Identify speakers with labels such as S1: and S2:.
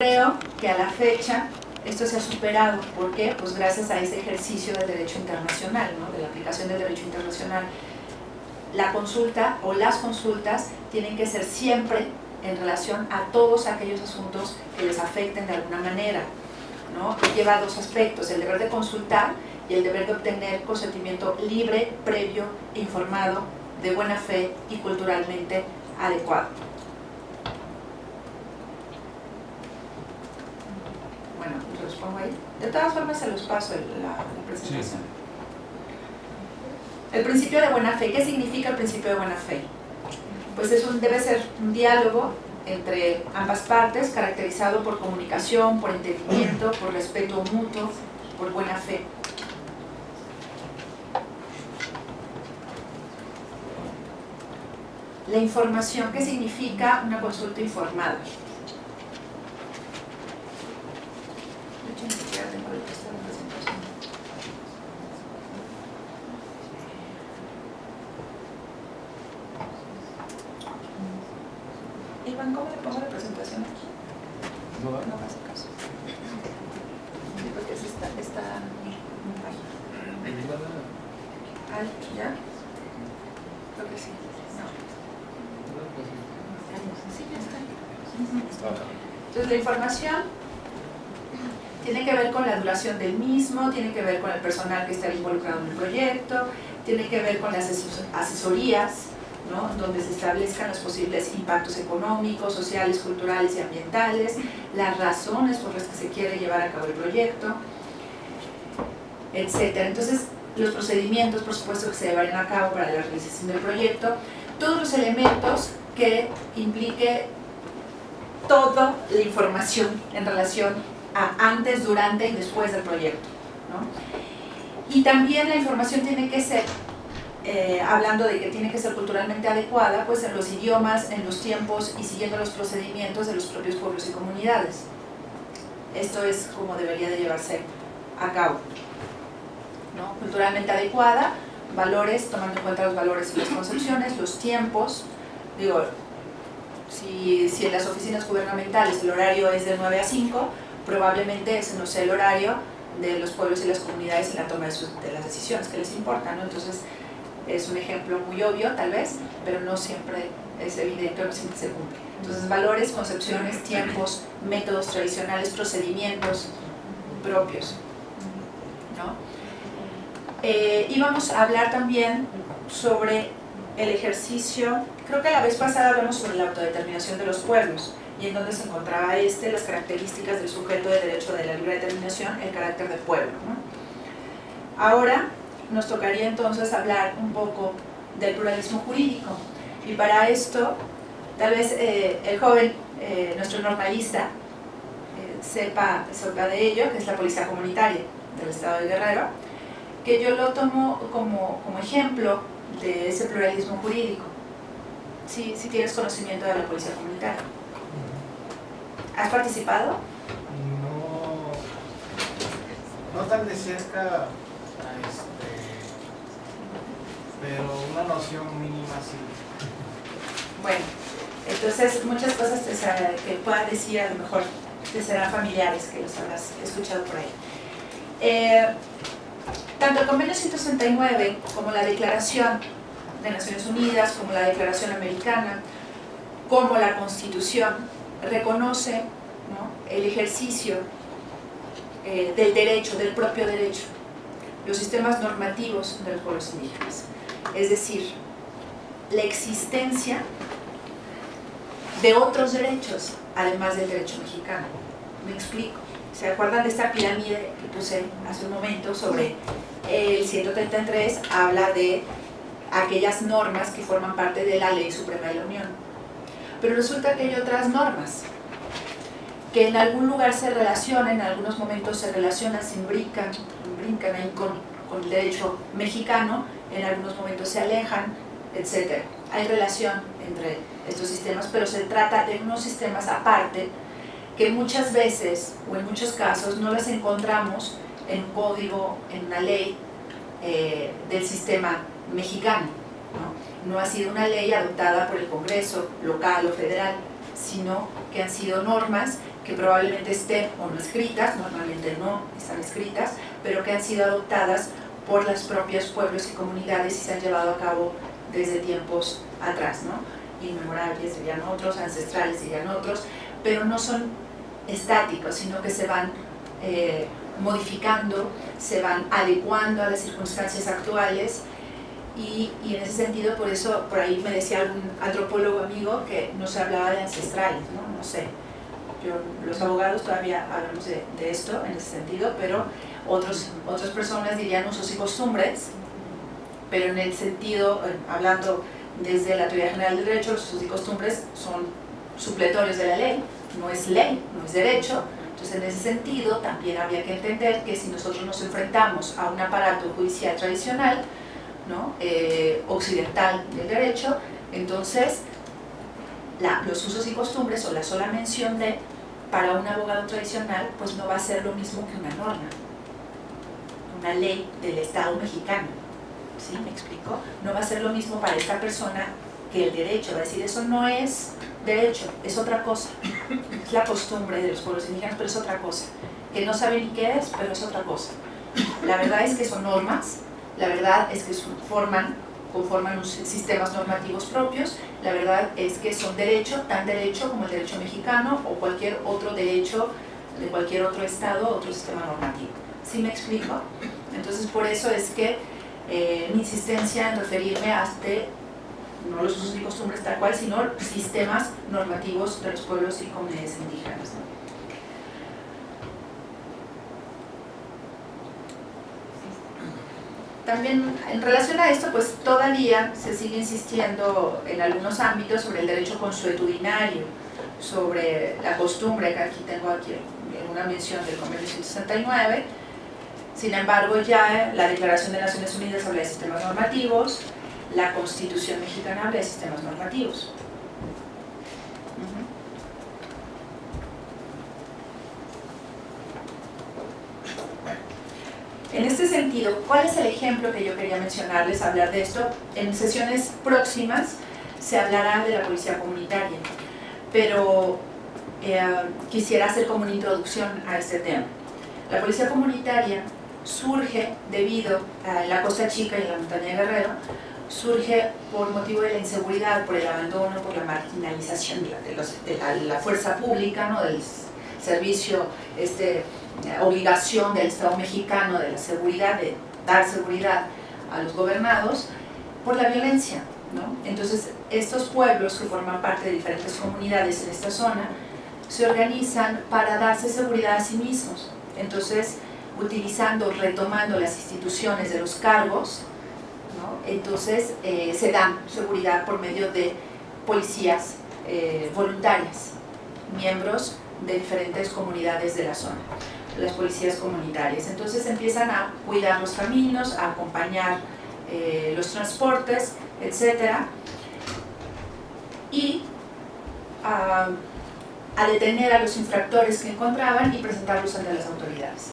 S1: Creo que a la fecha esto se ha superado. ¿Por qué? Pues gracias a ese ejercicio del derecho internacional, de la aplicación del derecho internacional. La consulta o las consultas tienen que ser siempre en relación a todos aquellos asuntos que les afecten de alguna manera. ¿no? Lleva dos aspectos, el deber de consultar y el deber de obtener consentimiento libre, previo, informado, de buena fe y culturalmente adecuado. Bueno, los pongo ahí. De todas formas se los paso la, la presentación. El principio de buena fe. ¿Qué significa el principio de buena fe? Pues es un, debe ser un diálogo entre ambas partes, caracterizado por comunicación, por entendimiento, por respeto mutuo, por buena fe. La información, ¿qué significa una consulta informada? ¿Cómo le pongo la presentación aquí?
S2: No,
S1: No pasa caso. Sí, porque es esta, esta página. Al, ¿ya? Creo que sí. No. Sí, ya está. Entonces la información tiene que ver con la duración del mismo, tiene que ver con el personal que está involucrado en el proyecto, tiene que ver con las ases- asesorías, donde se establezcan los posibles impactos económicos, sociales, culturales y ambientales, las razones por las que se quiere llevar a cabo el proyecto, etcétera. Entonces, los procedimientos, por supuesto, que se llevarían a cabo para la realización del proyecto, todos los elementos que implique toda la información en relación a antes, durante y después del proyecto. Y también la información tiene que ser, eh, hablando de que tiene que ser culturalmente adecuada, pues en los idiomas, en los tiempos y siguiendo los procedimientos de los propios pueblos y comunidades. Esto es como debería de llevarse a cabo. ¿no? Culturalmente adecuada, valores, tomando en cuenta los valores y las concepciones, los tiempos, digo, si, si en las oficinas gubernamentales el horario es de 9 a 5, probablemente ese no sea el horario de los pueblos y las comunidades en la toma de, las decisiones que les importan, ¿no? Entonces, es un ejemplo muy obvio, tal vez, pero no siempre es evidente, no siempre se cumple. Entonces, valores, concepciones, tiempos, métodos tradicionales, procedimientos propios, ¿no? Eh, y vamos a hablar también sobre el ejercicio, creo que la vez pasada hablamos sobre la autodeterminación de los pueblos y en donde se encontraba este, las características del sujeto de derecho de la libre determinación, el carácter de pueblo. ¿no? Ahora nos tocaría entonces hablar un poco del pluralismo jurídico y para esto tal vez eh, el joven, eh, nuestro normalista, eh, sepa, sepa de ello, que es la policía comunitaria del estado de Guerrero, que yo lo tomo como, como ejemplo de ese pluralismo jurídico. Si sí, tienes conocimiento de la policía comunitaria. ¿Has participado?
S2: No, no tan de cerca, este, pero una noción mínima sí.
S1: Bueno, entonces muchas cosas te será- que puedan decir a lo mejor te serán familiares, que los habrás escuchado por ahí. Eh, tanto el convenio 169 como la declaración de Naciones Unidas, como la declaración americana, como la constitución, reconoce ¿no? el ejercicio eh, del derecho, del propio derecho, los sistemas normativos de los pueblos indígenas. Es decir, la existencia de otros derechos, además del derecho mexicano. Me explico. ¿Se acuerdan de esta pirámide que puse hace un momento sobre el 133? Habla de aquellas normas que forman parte de la Ley Suprema de la Unión. Pero resulta que hay otras normas que en algún lugar se relacionan, en algunos momentos se relacionan, se brincan, brincan ahí con, con el derecho mexicano, en algunos momentos se alejan, etc. Hay relación entre estos sistemas, pero se trata de unos sistemas aparte que muchas veces, o en muchos casos, no las encontramos en un código, en una ley eh, del sistema mexicano. ¿no? no ha sido una ley adoptada por el Congreso local o federal, sino que han sido normas que probablemente estén o no escritas, normalmente no están escritas, pero que han sido adoptadas por los propios pueblos y comunidades y se han llevado a cabo desde tiempos atrás, ¿no? Inmemorables serían otros, ancestrales serían otros, pero no son estáticos, sino que se van eh, modificando, se van adecuando a las circunstancias actuales y, y, en ese sentido, por eso, por ahí me decía algún antropólogo amigo que no se hablaba de ancestrales, ¿no? No sé, yo, los abogados todavía hablamos de, esto en ese sentido, pero otros, otras personas dirían usos y costumbres, pero en el sentido, hablando desde la teoría general del derecho, los usos y costumbres son supletorios de la ley, no es ley, no es derecho, entonces en ese sentido también había que entender que si nosotros nos enfrentamos a un aparato judicial tradicional, ¿no? eh, occidental del derecho, entonces los usos y costumbres o la sola mención de para un abogado tradicional pues no va a ser lo mismo que una norma, una ley del Estado mexicano. ¿Sí? ¿Me explico? No va a ser lo mismo para esta persona que el derecho, va a decir eso no es derecho, es otra cosa. Es la costumbre de los pueblos indígenas, pero es otra cosa. Que no sabe ni qué es, pero es otra cosa. La verdad es que son normas, la verdad es que forman, conforman unos sistemas normativos propios, la verdad es que son derecho, tan derecho como el derecho mexicano o cualquier otro derecho de cualquier otro estado, otro sistema normativo. ¿Sí me explico? Entonces por eso es que eh, mi insistencia en referirme a este, no los usos y costumbres tal cual, sino sistemas normativos de los pueblos y comunidades indígenas. También en relación a esto, pues todavía se sigue insistiendo en algunos ámbitos sobre el derecho consuetudinario, sobre la costumbre, que aquí tengo aquí una mención del convenio 169, sin embargo ya la Declaración de Naciones Unidas habla de sistemas normativos, la Constitución mexicana habla de sistemas normativos. Este sentido, ¿cuál es el ejemplo que yo quería mencionarles, hablar de esto? En sesiones próximas se hablará de la policía comunitaria, pero eh, quisiera hacer como una introducción a este tema. La policía comunitaria surge debido a la Costa Chica y la montaña de Guerrero, surge por motivo de la inseguridad, por el abandono, por la marginalización de la, la fuerza pública, ¿no? del servicio este, obligación del Estado mexicano de la seguridad, de dar seguridad a los gobernados, por la violencia. Entonces, estos pueblos que forman parte de diferentes comunidades en esta zona, se organizan para darse seguridad a sí mismos. Entonces, utilizando, retomando las instituciones de los cargos, entonces eh, se dan seguridad por medio de policías eh, voluntarias, miembros de diferentes comunidades de la zona las policías comunitarias. Entonces empiezan a cuidar los caminos, a acompañar eh, los transportes, etc. Y a, a detener a los infractores que encontraban y presentarlos ante las autoridades.